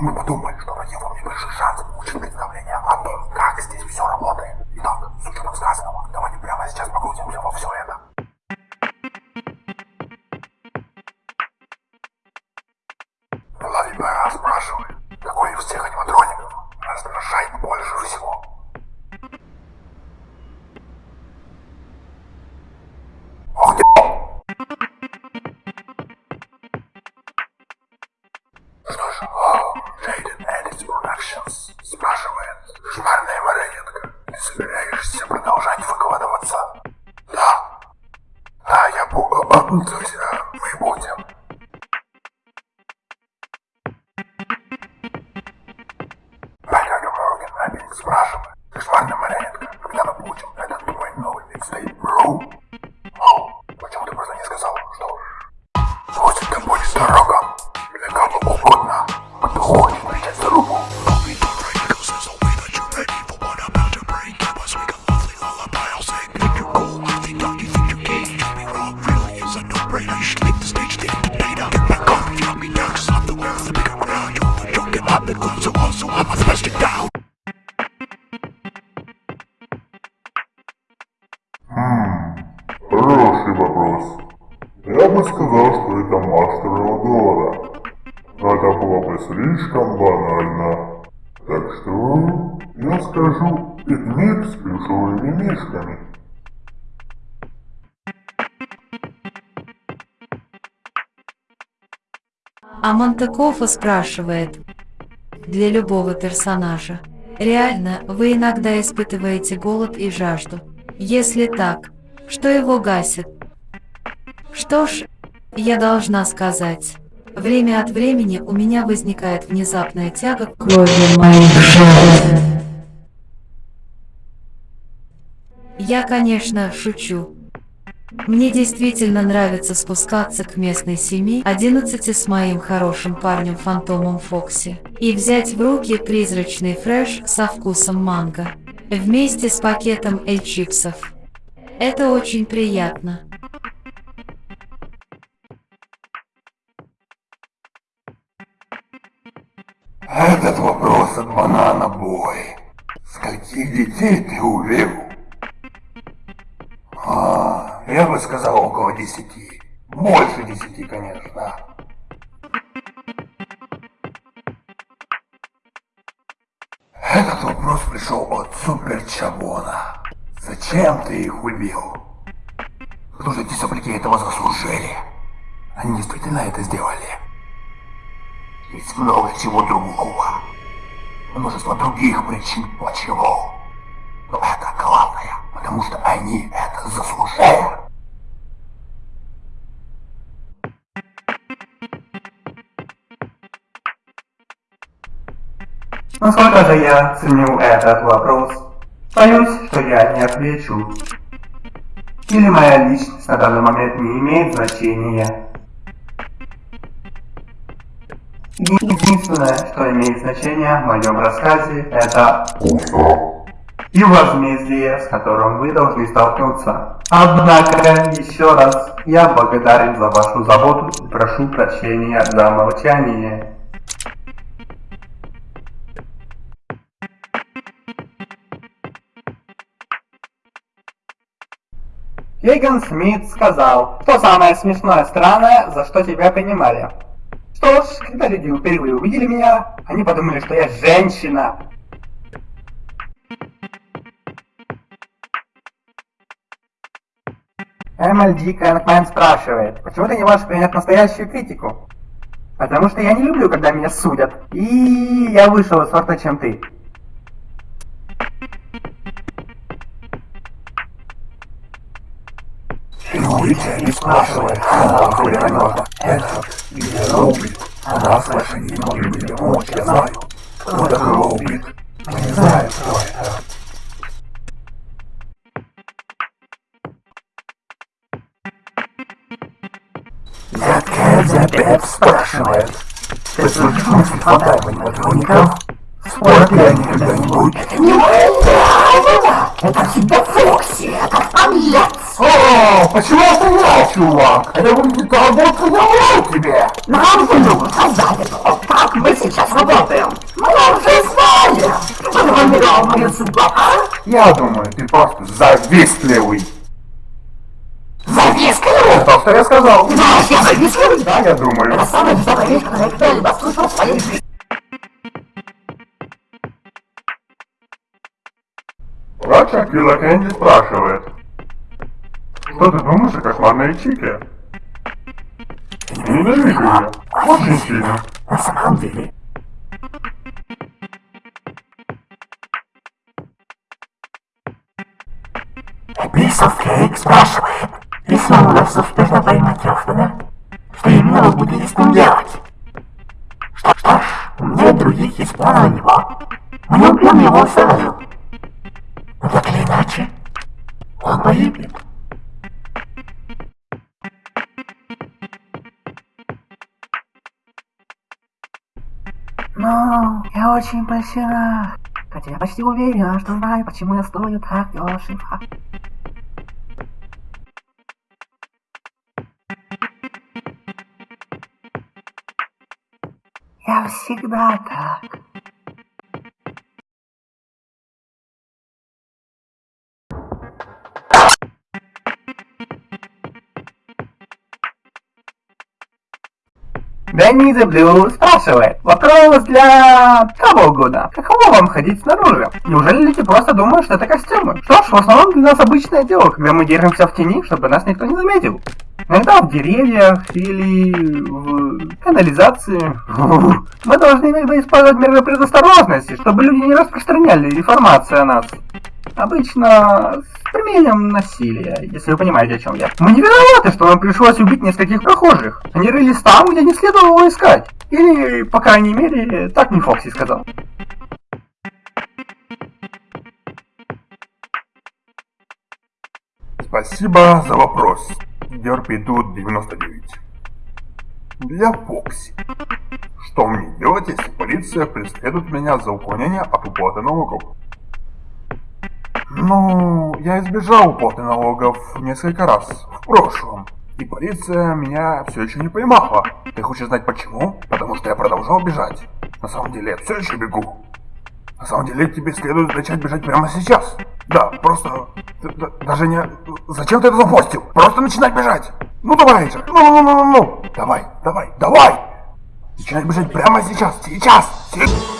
мы подумали, что Productions спрашивает, шмарная марионетка, ты собираешься продолжать выкладываться? Да. Да, я буду, вопрос. Я бы сказал, что это мастер Родора. Но это было бы слишком банально. Так что я скажу пикник с плюшевыми мишками. А Монтекофа спрашивает, для любого персонажа, реально вы иногда испытываете голод и жажду? Если так, что его гасит? Что ж, я должна сказать, время от времени у меня возникает внезапная тяга к крови моих жертв. Я, конечно, шучу. Мне действительно нравится спускаться к местной семье 11 с моим хорошим парнем Фантомом Фокси и взять в руки призрачный фреш со вкусом манго вместе с пакетом эль-чипсов. Это очень приятно. Этот вопрос от банана бой. Скольких детей ты увел? А, я бы сказал около десяти. Больше десяти, конечно. Этот вопрос пришел от Супер Чабона. Зачем ты их убил? Потому что эти сопляки этого заслужили. Они действительно это сделали. Есть много чего другого. Множество других причин, почему. Но это главное, потому что они это заслужили. Насколько же я ценю этот вопрос? Боюсь, что я не отвечу. Или моя личность на данный момент не имеет значения. Единственное, что имеет значение в моем рассказе, это и возмездие, с которым вы должны столкнуться. Однако, еще раз, я благодарен за вашу заботу и прошу прощения за молчание. Кейган Смит сказал, что самое смешное странное, за что тебя принимали. Что ж, когда люди впервые увидели меня, они подумали, что я женщина. MLG Кэнкмен спрашивает, почему ты не можешь принять настоящую критику? Потому что я не люблю, когда меня судят. И я вышел из сорта, чем ты. Юлия не спрашивает, хули ранёта. Это где Роублит. Она с вашей не любит помочь, я знаю. Кто такой Роублит? Мы не знаем, кто это. Эдзапет спрашивает. Ты слышишь мысли фантазии патроников? Спорят ли они когда-нибудь? Не это всегда Фокси, этот подлец! О, почему я стрелял, чувак? Это выглядит будто я тебе. Нам же нужно создать то, как мы сейчас работаем. Мы уже знаем, что сформировал мою судьбу, а? Я думаю, ты просто завистливый. Завистливый? То, что я сказал. Знаешь, я завистливый? Да, я думаю. Это самая веселая вещь, которую я когда-либо слышал в своей жизни. Врач Акила Кэнди спрашивает. Что ты думаешь о кошмарной Чике? Ненавижу ее. Очень сильно. На самом деле, of Cake спрашивает, если вам удастся успешно поймать Рёфтона, что именно вы будете с ним делать? Что, что ж, у меня других есть планы на него. Мы не убьем его сразу. Но так или иначе, он погибнет. Очень польщена. Хотя я почти уверена, что знаю, почему я стою так дешево. Я всегда так. Дэнни the Blue спрашивает. Вопрос для кого угодно. Каково вам ходить снаружи? Неужели люди просто думают, что это костюмы? Что ж, в основном для нас обычное дело, когда мы держимся в тени, чтобы нас никто не заметил. Иногда в деревьях или в канализации. Мы должны иногда использовать меры предосторожности, чтобы люди не распространяли информацию о нас. Обычно применением насилия, если вы понимаете, о чем я. Мы не виноваты, что нам пришлось убить нескольких прохожих. Они рылись там, где не следовало искать. Или, по крайней мере, так мне Фокси сказал. Спасибо за вопрос. Дерпи тут 99. Для Фокси. Что мне делать, если полиция преследует меня за уклонение от уплаты налогов? Ну, я избежал уплаты налогов несколько раз в прошлом. И полиция меня все еще не поймала. Ты хочешь знать почему? Потому что я продолжал бежать. На самом деле я все еще бегу. На самом деле тебе следует начать бежать прямо сейчас. Да, просто... даже не... Зачем ты это запостил? Просто начинать бежать. Ну давай же. Ну-ну-ну-ну-ну. Давай, давай, давай. Начинай бежать прямо сейчас. Сейчас. Сейчас.